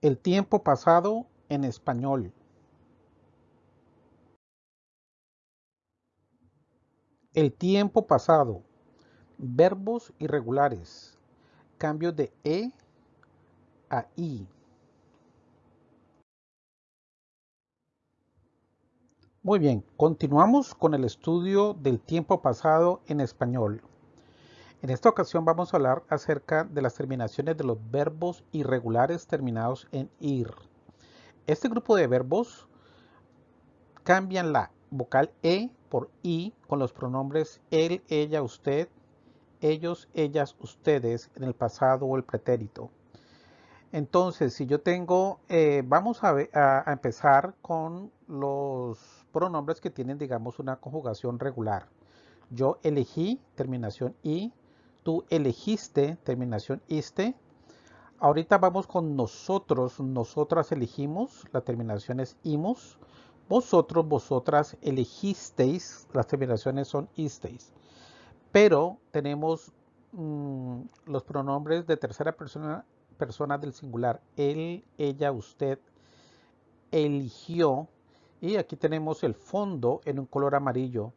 El tiempo pasado en español. El tiempo pasado. Verbos irregulares. Cambio de E a I. Muy bien, continuamos con el estudio del tiempo pasado en español. En esta ocasión vamos a hablar acerca de las terminaciones de los verbos irregulares terminados en ir. Este grupo de verbos cambian la vocal E por I con los pronombres él, ella, usted, ellos, ellas, ustedes en el pasado o el pretérito. Entonces, si yo tengo, eh, vamos a, a empezar con los pronombres que tienen, digamos, una conjugación regular. Yo elegí, terminación I, tú elegiste, terminación iste. Ahorita vamos con nosotros, nosotras elegimos, la terminación es imos. Vosotros, vosotras elegisteis, las terminaciones son isteis. Pero tenemos mm, los pronombres de tercera persona, persona del singular. Él, ella, usted eligió. Y aquí tenemos el fondo en un color amarillo.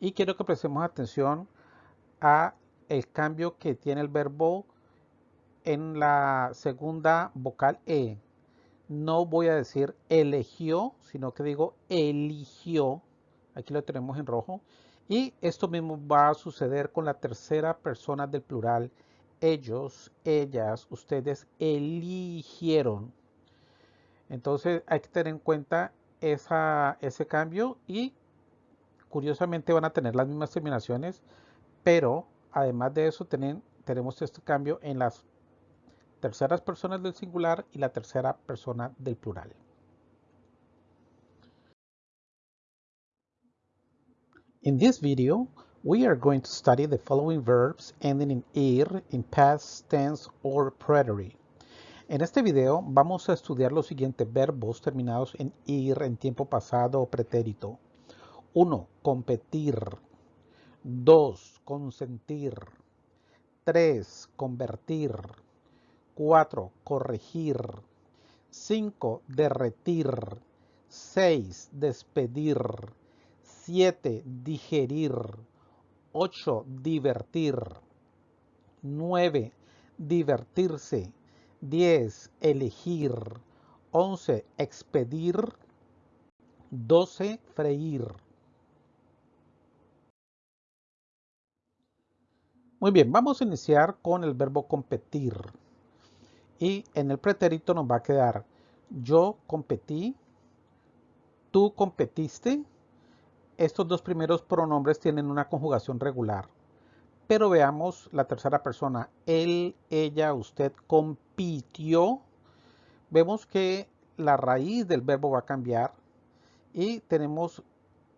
Y quiero que prestemos atención a el cambio que tiene el verbo en la segunda vocal E. No voy a decir eligió, sino que digo eligió. Aquí lo tenemos en rojo. Y esto mismo va a suceder con la tercera persona del plural. Ellos, ellas, ustedes eligieron. Entonces hay que tener en cuenta esa, ese cambio y curiosamente van a tener las mismas terminaciones, pero Además de eso, tenemos este cambio en las terceras personas del singular y la tercera persona del plural. In this video, we are going to study the following verbs ending in ir in past tense or preterite. En este video vamos a estudiar los siguientes verbos terminados en ir en tiempo pasado o pretérito. 1. Competir. 2. Consentir. 3. Convertir. 4. Corregir. 5. Derretir. 6. Despedir. 7. Digerir. 8. Divertir. 9. Divertirse. 10. Elegir. 11. Expedir. 12. Freír. Muy bien, vamos a iniciar con el verbo competir. Y en el pretérito nos va a quedar yo competí, tú competiste. Estos dos primeros pronombres tienen una conjugación regular. Pero veamos la tercera persona. Él, ella, usted compitió. Vemos que la raíz del verbo va a cambiar y tenemos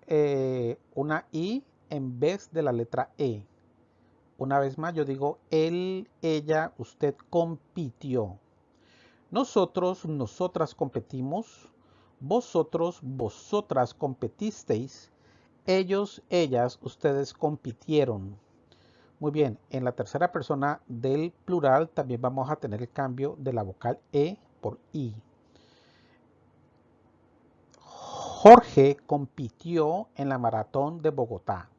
eh, una I en vez de la letra E. Una vez más, yo digo él, ella, usted compitió. Nosotros, nosotras competimos. Vosotros, vosotras competisteis. Ellos, ellas, ustedes compitieron. Muy bien, en la tercera persona del plural también vamos a tener el cambio de la vocal E por I. Jorge compitió en la maratón de Bogotá.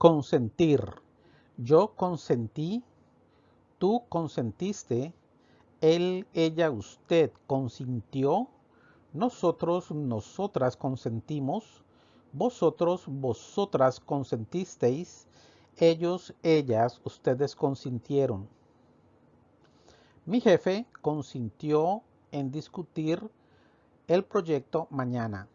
Consentir. Yo consentí, tú consentiste, él, ella, usted consintió, nosotros, nosotras consentimos, vosotros, vosotras consentisteis, ellos, ellas, ustedes consintieron. Mi jefe consintió en discutir el proyecto mañana.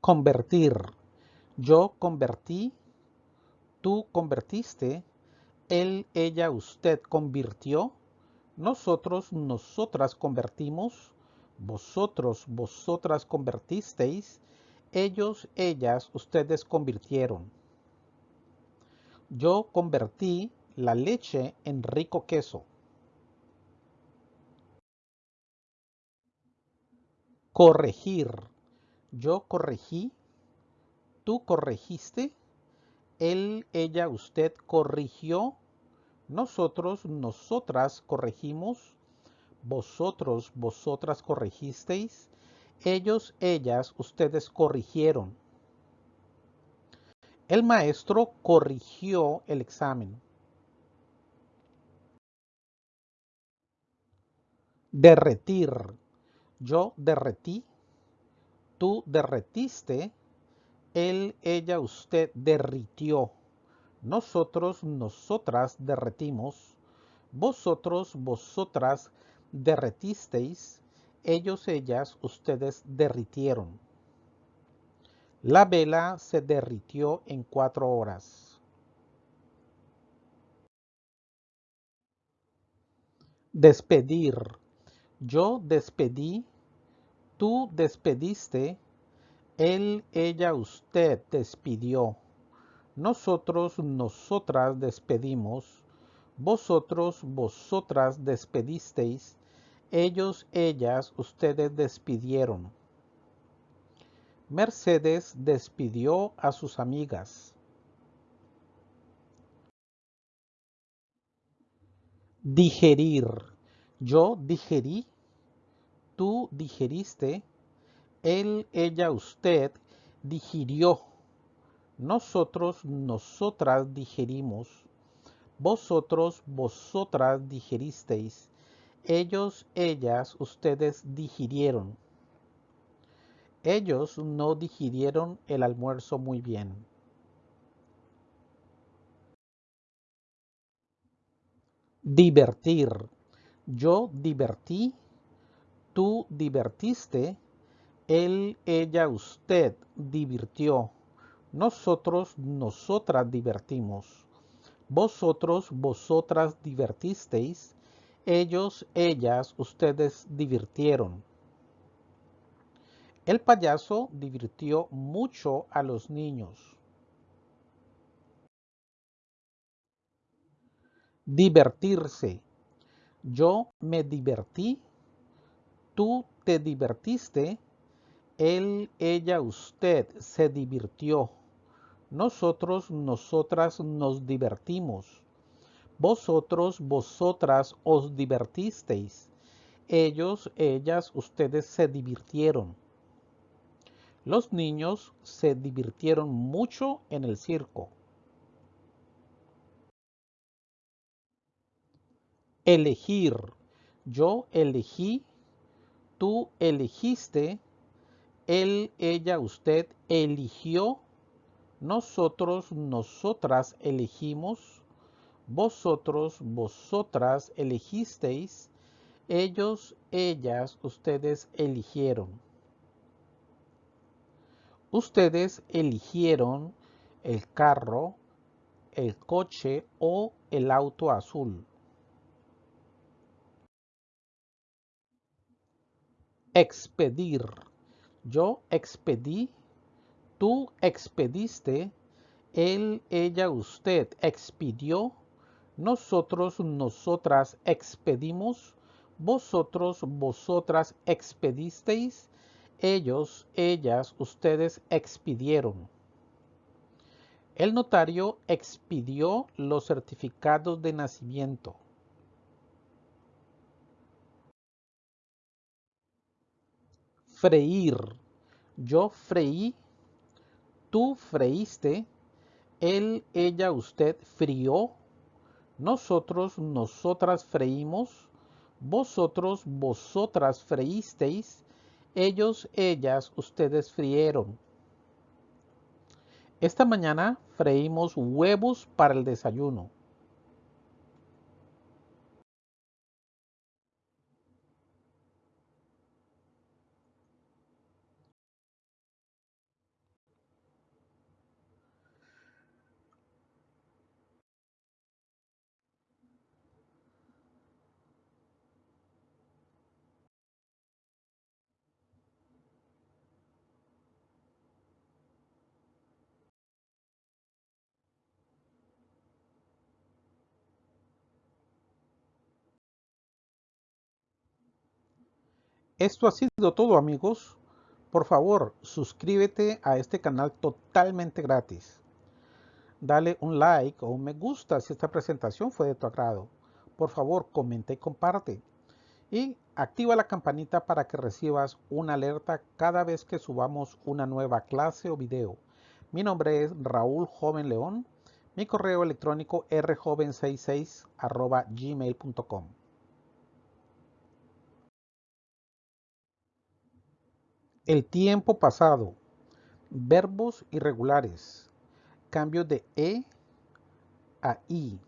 Convertir. Yo convertí, tú convertiste, él, ella, usted convirtió, nosotros, nosotras convertimos, vosotros, vosotras convertisteis, ellos, ellas, ustedes convirtieron. Yo convertí la leche en rico queso. Corregir. Yo corregí, tú corregiste, él, ella, usted corrigió, nosotros, nosotras corregimos, vosotros, vosotras corrigisteis, ellos, ellas, ustedes corrigieron. El maestro corrigió el examen. Derretir. Yo derretí. Tú derretiste. Él, ella, usted derritió. Nosotros, nosotras derretimos. Vosotros, vosotras derretisteis. Ellos, ellas, ustedes derritieron. La vela se derritió en cuatro horas. Despedir. Yo despedí, tú despediste, él, ella, usted despidió. Nosotros, nosotras despedimos, vosotros, vosotras despedisteis, ellos, ellas, ustedes despidieron. Mercedes despidió a sus amigas. Digerir. Yo digerí, tú digeriste, él, ella, usted digirió. Nosotros, nosotras digerimos. Vosotros, vosotras digeristeis. Ellos, ellas, ustedes digirieron. Ellos no digirieron el almuerzo muy bien. Divertir. Yo divertí, tú divertiste, él, ella, usted divirtió. Nosotros, nosotras divertimos. Vosotros, vosotras divertisteis. Ellos, ellas, ustedes divirtieron. El payaso divirtió mucho a los niños. Divertirse. Yo me divertí. Tú te divertiste. Él, ella, usted se divirtió. Nosotros, nosotras nos divertimos. Vosotros, vosotras os divertisteis. Ellos, ellas, ustedes se divirtieron. Los niños se divirtieron mucho en el circo. Elegir. Yo elegí, tú elegiste, él, ella, usted eligió, nosotros, nosotras elegimos, vosotros, vosotras elegisteis, ellos, ellas, ustedes eligieron. Ustedes eligieron el carro, el coche o el auto azul. Expedir. Yo expedí, tú expediste, él, ella, usted expidió, nosotros, nosotras expedimos, vosotros, vosotras expedisteis, ellos, ellas, ustedes expidieron. El notario expidió los certificados de nacimiento. Freír. Yo freí, tú freíste, él, ella, usted frió, nosotros, nosotras freímos, vosotros, vosotras freísteis, ellos, ellas, ustedes frieron. Esta mañana freímos huevos para el desayuno. Esto ha sido todo amigos. Por favor, suscríbete a este canal totalmente gratis. Dale un like o un me gusta si esta presentación fue de tu agrado. Por favor, comenta y comparte. Y activa la campanita para que recibas una alerta cada vez que subamos una nueva clase o video. Mi nombre es Raúl Joven León. Mi correo electrónico rjoven66 gmail.com. El tiempo pasado. Verbos irregulares. Cambio de E a I.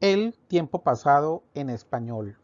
El tiempo pasado en español.